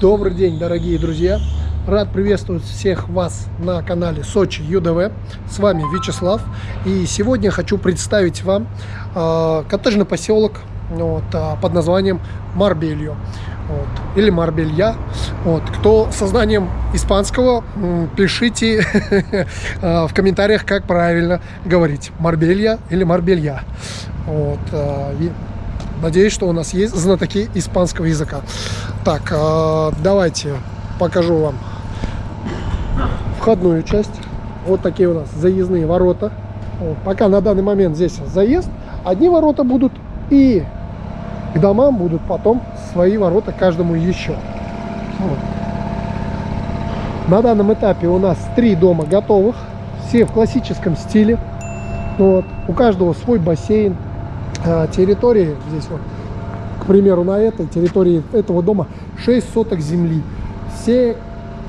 Добрый день, дорогие друзья! Рад приветствовать всех вас на канале Сочи ЮДВ. С вами Вячеслав. И сегодня хочу представить вам э, коттеджный поселок вот, э, под названием Марбельо. Вот, или Марбелья. Вот, кто со знанием испанского, пишите в комментариях, как правильно говорить. Марбелья или Марбелья. Вот, э, Надеюсь, что у нас есть знатоки испанского языка. Так, э, давайте покажу вам входную часть. Вот такие у нас заездные ворота. Пока на данный момент здесь заезд. Одни ворота будут и к домам будут потом свои ворота каждому еще. Вот. На данном этапе у нас три дома готовых. Все в классическом стиле. Вот. У каждого свой бассейн, территории, здесь вот, к примеру, на этой территории этого дома 6 соток земли. Все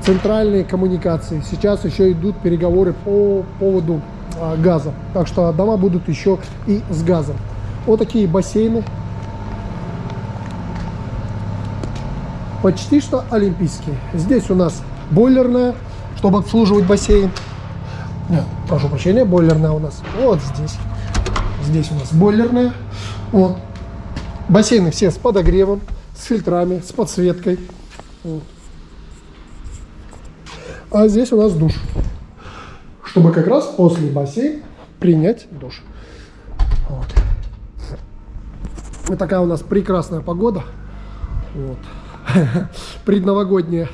центральные коммуникации. Сейчас еще идут переговоры по поводу а, газа. Так что дома будут еще и с газом. Вот такие бассейны. Почти что олимпийские. Здесь у нас бойлерная, чтобы обслуживать бассейн. Нет, прошу прощения, бойлерная у нас вот здесь. Здесь у нас бойлерная. Вот. Бассейны все с подогревом, с фильтрами, с подсветкой. Вот. А здесь у нас душ. Чтобы как раз после бассейна принять душ. Вот. Вот такая у нас прекрасная погода. Вот. Предновогодняя.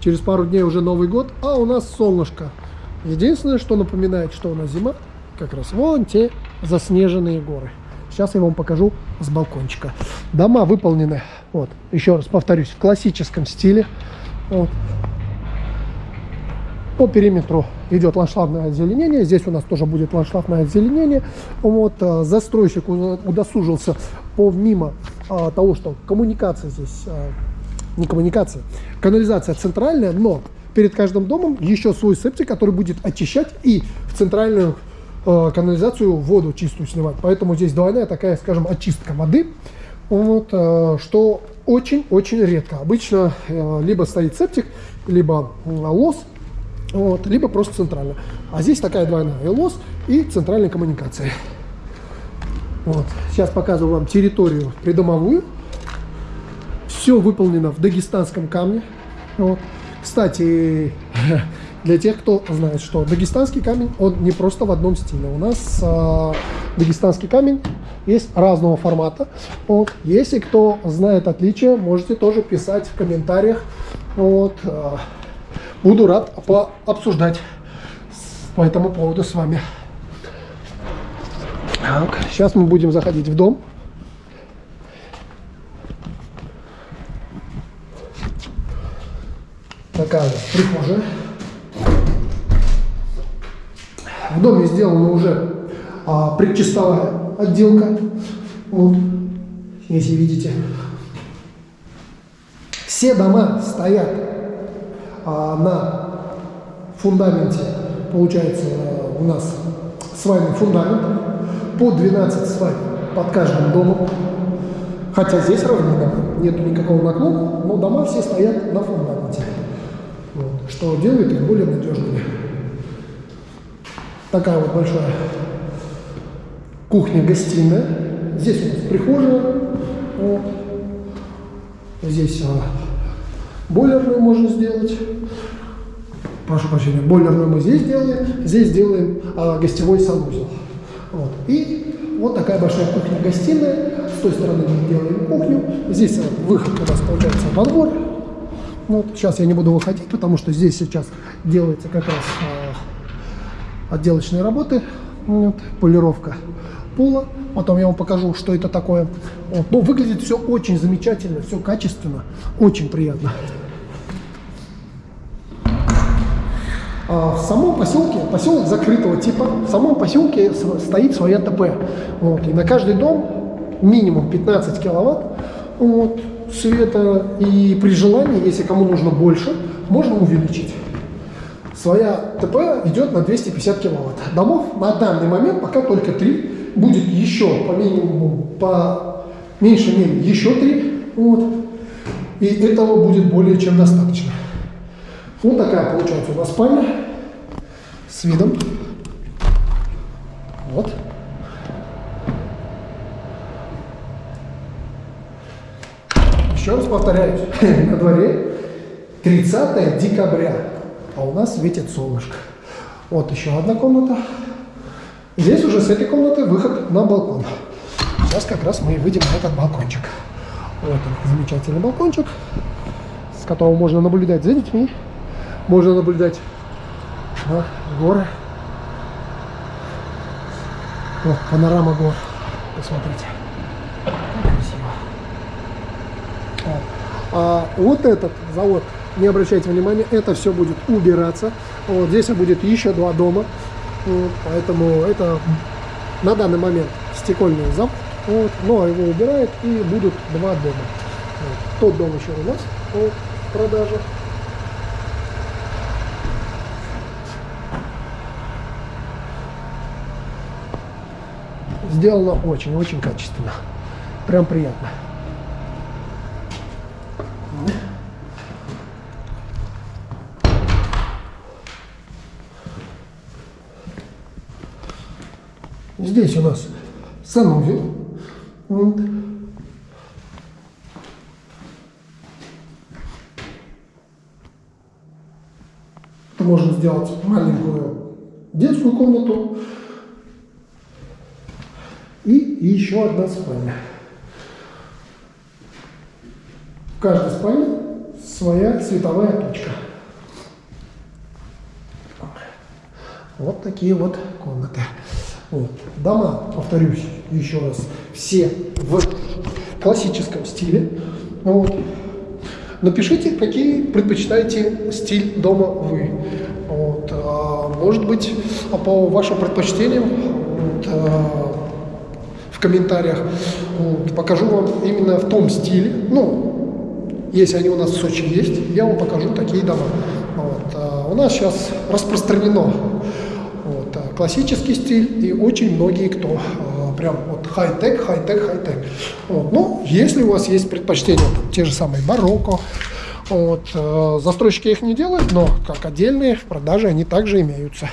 Через пару дней уже Новый год, а у нас солнышко. Единственное, что напоминает, что у нас зима, как раз вон те заснеженные горы. Сейчас я вам покажу с балкончика. Дома выполнены, вот, еще раз повторюсь, в классическом стиле. Вот. По периметру идет ландшафтное озеленение. Здесь у нас тоже будет ландшафтное озеленение. Вот, а, застройщик удосужился помимо а, того, что коммуникация здесь, а, не коммуникация, канализация центральная, но перед каждым домом еще свой септик, который будет очищать и в центральную Э, канализацию, воду чистую снимать. Поэтому здесь двойная такая, скажем, очистка воды. Вот, э, что очень-очень редко. Обычно э, либо стоит септик, либо лос, вот, либо просто центральная. А здесь такая двойная и лос, и центральная коммуникация. Вот. Сейчас показываю вам территорию придомовую. Все выполнено в дагестанском камне. Вот. Кстати, Для тех, кто знает, что дагестанский камень, он не просто в одном стиле. У нас э, дагестанский камень есть разного формата. Вот. Если кто знает отличия, можете тоже писать в комментариях. Вот. Э, буду рад пообсуждать по этому поводу с вами. Так, сейчас мы будем заходить в дом. Такая прихожая. В доме сделана уже а, предчистовая отделка. Вот, если видите. Все дома стоят а, на фундаменте, получается, у нас свайный фундамент, по 12 свай под каждым домом. Хотя здесь равнина, нету никакого наклона, но дома все стоят на фундаменте, вот, что делает их более надежными. Такая вот большая кухня-гостиная. Здесь у нас прихожая. Вот. Здесь а, бойлерную можно сделать. Прошу прощения, бойлерную мы здесь делаем. Здесь делаем а, гостевой санузел. Вот. И вот такая большая кухня-гостиная. С той стороны мы делаем кухню. Здесь а, выход у нас получается во двор. Вот. Сейчас я не буду выходить, потому что здесь сейчас делается как раз а, отделочные работы, вот, полировка пола. Потом я вам покажу, что это такое. Вот. Но выглядит все очень замечательно, все качественно, очень приятно. А в самом поселке, поселок закрытого типа, в самом поселке стоит своя ТП. Вот. И на каждый дом минимум 15 киловатт вот, света. И при желании, если кому нужно больше, можно увеличить своя ТП идет на 250 киловатт. Домов на данный момент пока только 3. Будет еще по минимуму, по меньшей мере еще 3. Вот. И этого будет более чем достаточно. Вот такая получается у нас спальня с видом. Вот. Еще раз повторяюсь, на дворе 30 декабря, а у нас светит солнышко. Вот еще одна комната. Здесь уже с этой комнаты выход на балкон. Сейчас как раз мы и выйдем на этот балкончик. Вот он, замечательный балкончик, с которого можно наблюдать за детьми. Можно наблюдать на горы. Вот, панорама гор. Посмотрите. Как красиво. Вот. А вот этот завод, не обращайте внимания, это все будет убираться. Вот здесь будет еще два дома. Вот, поэтому это на данный момент стекольный завод. Вот, но его убирают и будут два дома. Вот. Тот дом еще у нас по продаже. Сделано очень-очень качественно. Прям приятно. Здесь у нас санузел. Вот. Можно сделать маленькую детскую комнату и еще одна спальня. В каждой спальне своя световая точка. Вот такие вот комнаты. Вот. Дома, повторюсь еще раз, все в классическом стиле. Вот. Напишите, какие предпочитаете стиль дома вы. Вот. А, может быть, по вашим предпочтениям вот, а, в комментариях вот, покажу вам именно в том стиле. Ну, если они у нас в Сочи есть, я вам покажу такие дома. Вот. А, у нас сейчас распространено классический стиль, и очень многие, кто э, прям вот хай-тек, хай-тек, хай-тек. Вот. Ну, если у вас есть предпочтения, там, те же самые барокко, вот, э, застройщики их не делают, но как отдельные в продаже они также имеются.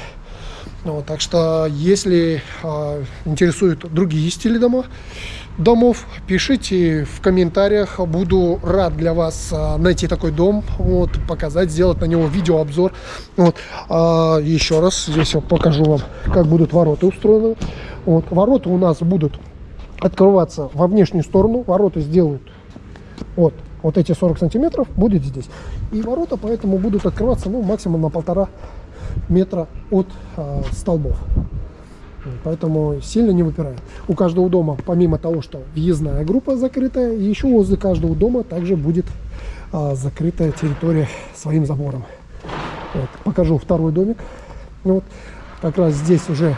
Вот, так что, если э, интересуют другие стили дома, домов, пишите в комментариях. Буду рад для вас а, найти такой дом, вот, показать, сделать на него видеообзор. Вот. А, еще раз здесь я покажу вам, как будут ворота устроены. Вот. Ворота у нас будут открываться во внешнюю сторону. Ворота сделают вот, вот эти 40 сантиметров будет здесь. И ворота поэтому будут открываться ну, максимум на полтора метра от э, столбов. Поэтому сильно не выпирает. У каждого дома, помимо того, что въездная группа закрытая, еще возле каждого дома также будет а, закрытая территория своим забором. Вот, покажу второй домик. Вот, как раз здесь уже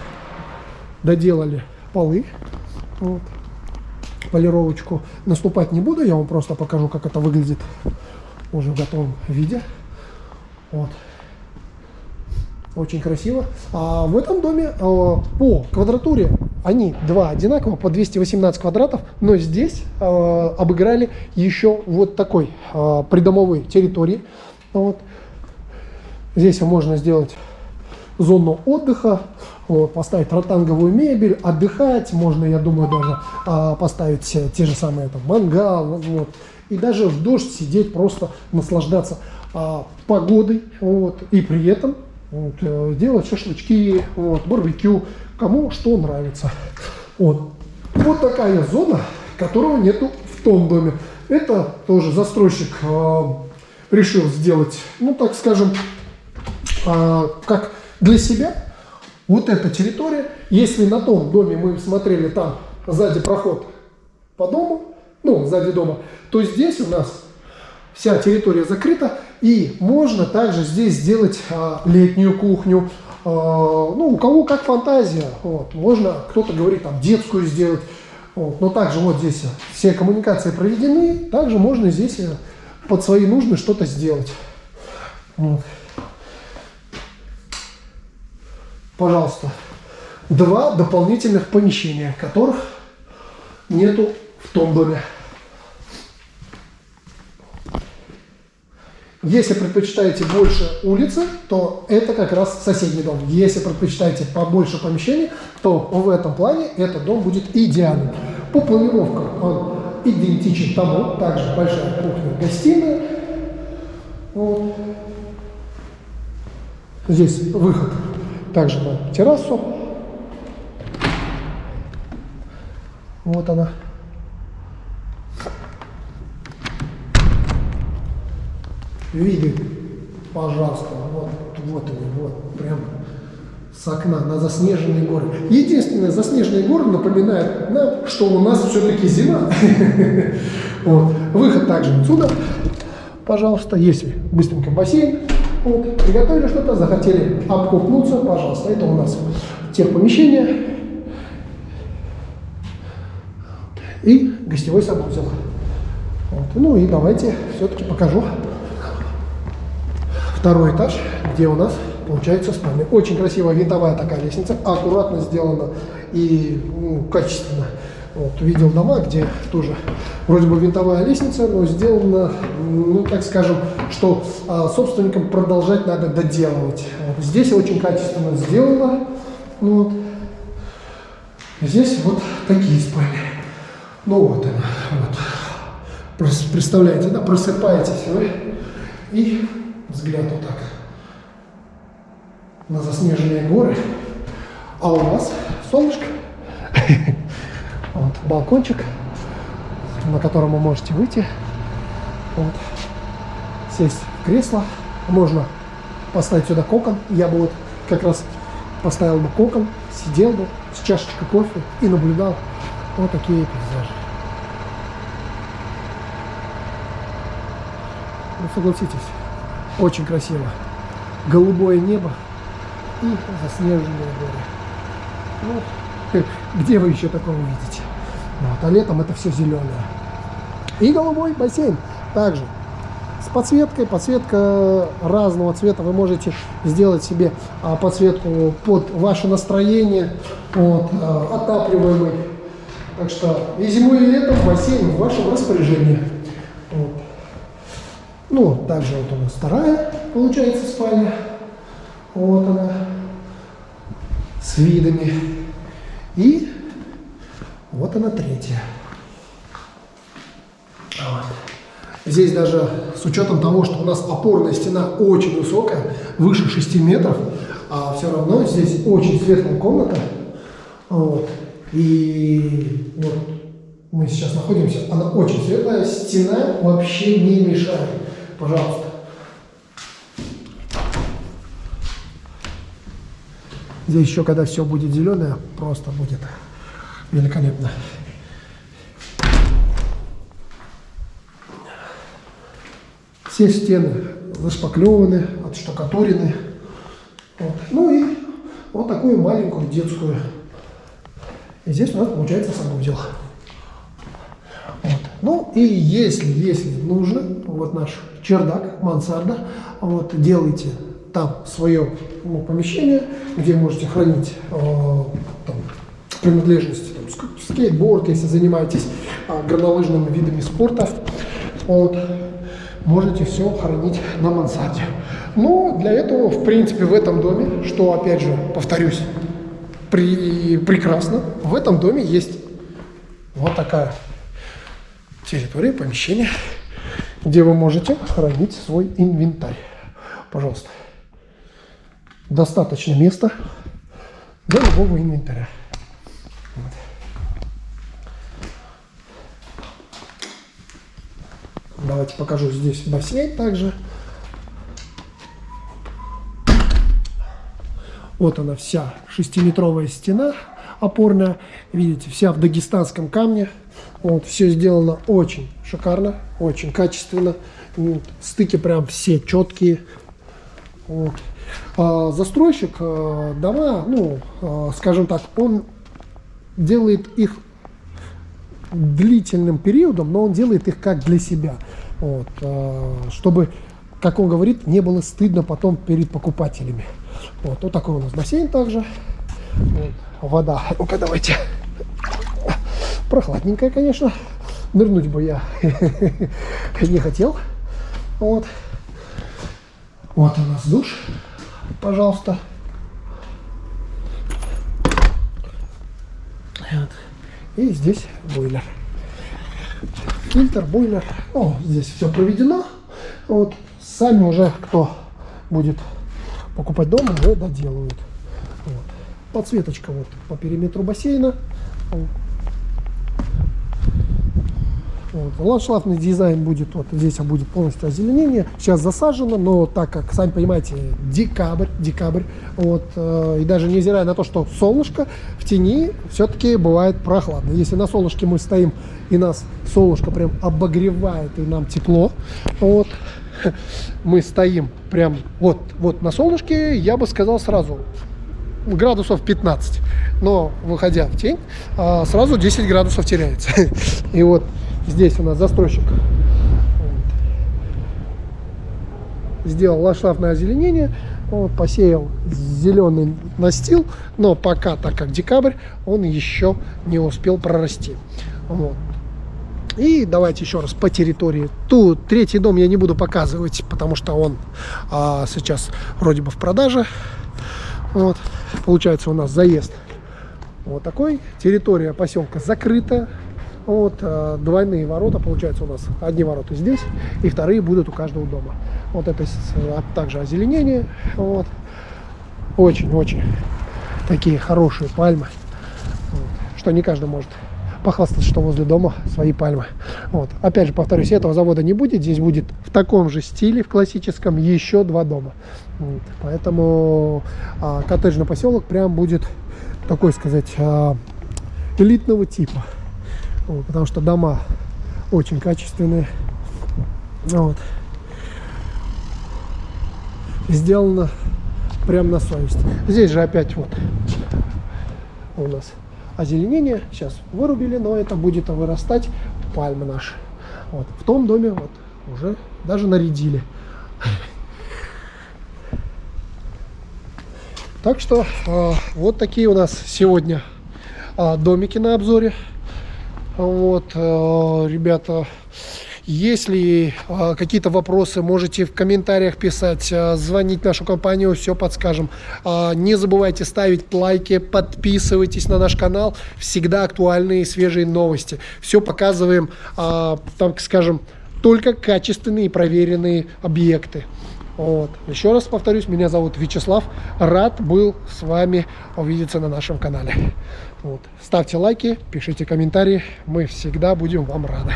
доделали полы. Вот, полировочку. Наступать не буду, я вам просто покажу, как это выглядит уже в готовом виде. Вот. Очень красиво. А в этом доме а, по квадратуре они два одинаково, по 218 квадратов, но здесь а, обыграли еще вот такой а, придомовой территории. Вот. Здесь можно сделать зону отдыха, вот, поставить ротанговую мебель, отдыхать, можно, я думаю, даже а, поставить те же самые там, мангал, вот, и даже в дождь сидеть, просто наслаждаться а, погодой, вот, и при этом вот, э, делать шашлычки, вот, барбекю, кому что нравится. Вот. вот такая зона, которого нету в том доме. Это тоже застройщик э, решил сделать, ну так скажем, э, как для себя. Вот эта территория, если на том доме мы смотрели там сзади проход по дому, ну сзади дома, то здесь у нас вся территория закрыта, и можно также здесь сделать а, летнюю кухню, а, ну, у кого как фантазия, вот, можно, кто-то говорит, там, детскую сделать, вот, но также вот здесь все коммуникации проведены, также можно здесь э, под свои нужды что-то сделать. Вот. Пожалуйста, два дополнительных помещения, которых нету в том доме. Если предпочитаете больше улицы, то это как раз соседний дом. Если предпочитаете побольше помещений, то в этом плане этот дом будет идеальным. По планировкам он идентичен тому, также большая кухня-гостиная. Вот. Здесь выход также на террасу. Вот она. Видит, пожалуйста, вот, вот они, вот, прям с окна на заснеженные горы. Единственное, заснеженные горы напоминают нам, что у нас все-таки зима. Вот. Выход также отсюда, пожалуйста, если быстренько бассейн, вот, приготовили что-то, захотели обкупнуться, пожалуйста, это у нас техпомещение и гостевой санузел. Вот. Ну и давайте все-таки покажу второй этаж, где у нас получается спальня. Очень красивая винтовая такая лестница, аккуратно сделана и ну, качественно. Вот, видел дома, где тоже вроде бы винтовая лестница, но сделана, ну так скажем, что а, собственникам продолжать надо доделывать. Вот, здесь очень качественно сделано. Ну, вот. Здесь вот такие спальни. Ну вот она, вот. Представляете, да, просыпаетесь вы и взгляд вот так на заснеженные горы. А у вас солнышко. Вот балкончик, на котором вы можете выйти. Вот. Сесть в кресло. Можно поставить сюда кокон. Я бы вот как раз поставил бы кокон, сидел бы с чашечкой кофе и наблюдал вот такие пейзажи. Ну, согласитесь, очень красиво. Голубое небо и заснеженные горы. Ну, где вы еще такого увидите? Вот, а летом это все зеленое. И голубой бассейн также с подсветкой. Подсветка разного цвета. Вы можете сделать себе а, подсветку под ваше настроение, вот, а, отапливаемый. Так что и зимой, и летом бассейн в вашем распоряжении. Ну, также вот у нас вторая, получается, спальня. Вот она. С видами. И вот она третья. Вот. Здесь даже с учетом того, что у нас опорная стена очень высокая, выше 6 метров, а все равно здесь очень светлая комната. Вот. И вот мы сейчас находимся, она очень светлая, стена вообще не мешает пожалуйста. Здесь еще, когда все будет зеленое, просто будет великолепно. Все стены зашпаклеваны, отштукатурены. Вот. Ну и вот такую маленькую детскую. И здесь у нас получается санузел. Вот. Ну и если, если нужно, вот наш чердак, мансарда, вот, делайте там свое ну, помещение, где можете хранить э, там, принадлежности, там, скейтборд, если занимаетесь э, горнолыжными видами спорта, вот, можете все хранить на мансарде. Но для этого, в принципе, в этом доме, что, опять же, повторюсь, при, прекрасно, в этом доме есть вот такая территория, помещение, где вы можете хранить свой инвентарь. Пожалуйста. Достаточно места для любого инвентаря. Вот. Давайте покажу здесь бассейн также. Вот она вся шестиметровая стена опорная. Видите, вся в дагестанском камне. Вот, все сделано очень шикарно, очень качественно. Вот, стыки прям все четкие. Вот. А, застройщик а, дома, ну, а, скажем так, он делает их длительным периодом, но он делает их как для себя. Вот, а, чтобы, как он говорит, не было стыдно потом перед покупателями. Вот, вот такой у нас бассейн также. Вот, вода. Ну-ка, давайте. Прохладненькая, конечно. Нырнуть бы я не хотел. Вот. Вот у нас душ, пожалуйста. Вот. И здесь бойлер. Фильтр, бойлер. О, здесь все проведено. Вот. Сами уже, кто будет покупать дома, уже доделают. Вот. Подсветочка вот по периметру бассейна. Вот. Ландшафтный дизайн будет, вот здесь будет полностью озеленение. Сейчас засажено, но так как, сами понимаете, декабрь, декабрь, вот, э, и даже невзирая на то, что солнышко, в тени все-таки бывает прохладно. Если на солнышке мы стоим, и нас солнышко прям обогревает, и нам тепло, вот, мы стоим прям вот, вот на солнышке, я бы сказал сразу, градусов 15. Но, выходя в тень, а, сразу 10 градусов теряется. И вот Здесь у нас застройщик сделал ландшафтное озеленение, вот, посеял зеленый настил, но пока, так как декабрь, он еще не успел прорасти. Вот. И давайте еще раз по территории. Тут третий дом я не буду показывать, потому что он а, сейчас вроде бы в продаже. Вот. Получается у нас заезд вот такой. Территория поселка закрыта. Вот э, двойные ворота, получается у нас одни ворота здесь, и вторые будут у каждого дома. Вот это а также озеленение. Вот. Очень-очень такие хорошие пальмы, вот. что не каждый может похвастаться, что возле дома свои пальмы. Вот. Опять же, повторюсь, этого завода не будет. Здесь будет в таком же стиле, в классическом, еще два дома. Вот. Поэтому а, коттеджный поселок прям будет такой, сказать, а, элитного типа вот, потому что дома очень качественные. Вот. Сделано прям на совесть. Здесь же опять вот у нас озеленение. Сейчас вырубили, но это будет вырастать пальмы наши. Вот. В том доме вот уже даже нарядили. Так что э, вот такие у нас сегодня э, домики на обзоре. Вот, э, ребята, если э, какие-то вопросы, можете в комментариях писать, э, звонить нашу компанию, все подскажем. Не забывайте ставить лайки, подписывайтесь на наш канал, всегда актуальные свежие новости. Все показываем, так скажем, только качественные и проверенные объекты. Вот. Еще раз повторюсь, меня зовут Вячеслав. Рад был с вами увидеться на нашем канале. Вот. Ставьте лайки, пишите комментарии. Мы всегда будем вам рады.